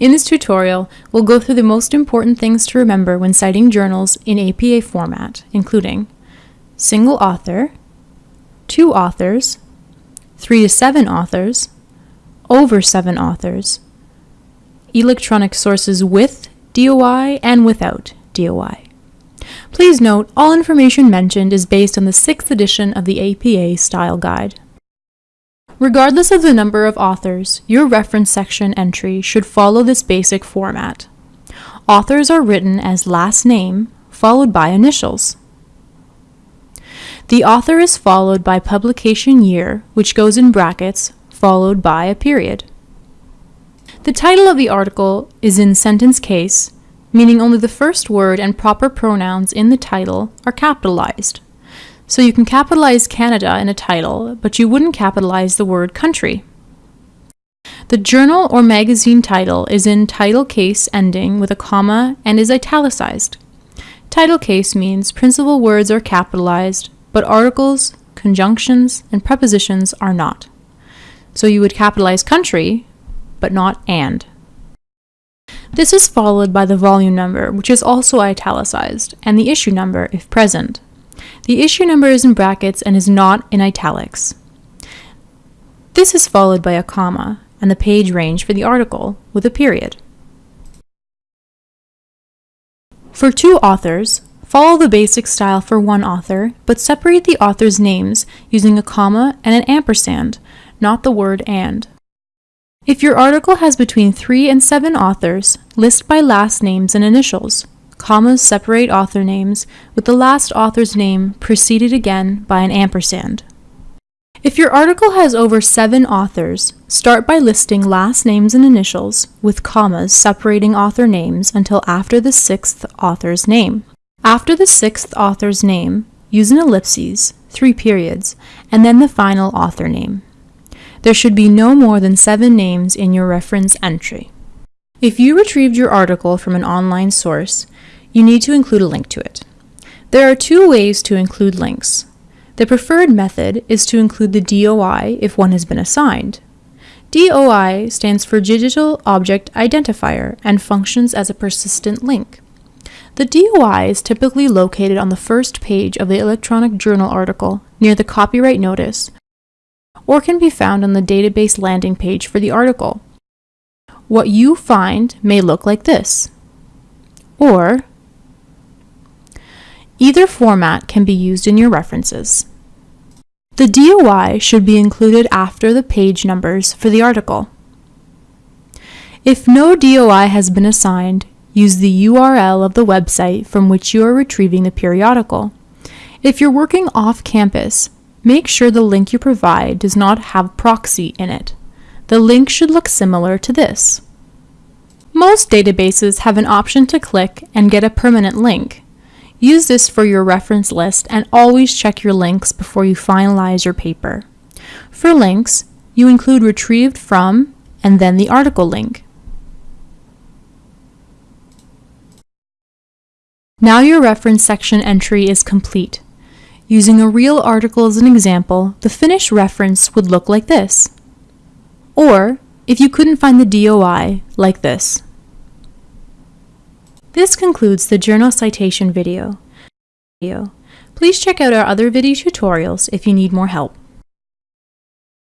In this tutorial, we'll go through the most important things to remember when citing journals in APA format, including single author, two authors, three to seven authors, over seven authors, electronic sources with DOI and without DOI. Please note, all information mentioned is based on the 6th edition of the APA Style Guide. Regardless of the number of authors, your reference section entry should follow this basic format. Authors are written as last name, followed by initials. The author is followed by publication year, which goes in brackets, followed by a period. The title of the article is in sentence case, meaning only the first word and proper pronouns in the title are capitalized. So you can capitalize Canada in a title, but you wouldn't capitalize the word country. The journal or magazine title is in title case ending with a comma and is italicized. Title case means principal words are capitalized, but articles, conjunctions, and prepositions are not. So you would capitalize country, but not and. This is followed by the volume number, which is also italicized, and the issue number if present. The issue number is in brackets and is not in italics. This is followed by a comma and the page range for the article with a period. For two authors, follow the basic style for one author, but separate the author's names using a comma and an ampersand, not the word and. If your article has between three and seven authors, list by last names and initials. Commas separate author names, with the last author's name preceded again by an ampersand. If your article has over seven authors, start by listing last names and initials, with commas separating author names until after the sixth author's name. After the sixth author's name, use an ellipses, three periods, and then the final author name. There should be no more than seven names in your reference entry. If you retrieved your article from an online source, you need to include a link to it. There are two ways to include links. The preferred method is to include the DOI if one has been assigned. DOI stands for Digital Object Identifier and functions as a persistent link. The DOI is typically located on the first page of the electronic journal article near the copyright notice or can be found on the database landing page for the article. What you find may look like this, or either format can be used in your references. The DOI should be included after the page numbers for the article. If no DOI has been assigned, use the URL of the website from which you are retrieving the periodical. If you're working off campus, make sure the link you provide does not have proxy in it. The link should look similar to this. Most databases have an option to click and get a permanent link. Use this for your reference list and always check your links before you finalize your paper. For links, you include retrieved from and then the article link. Now your reference section entry is complete. Using a real article as an example, the finished reference would look like this. Or, if you couldn't find the DOI, like this. This concludes the journal citation video. Please check out our other video tutorials if you need more help.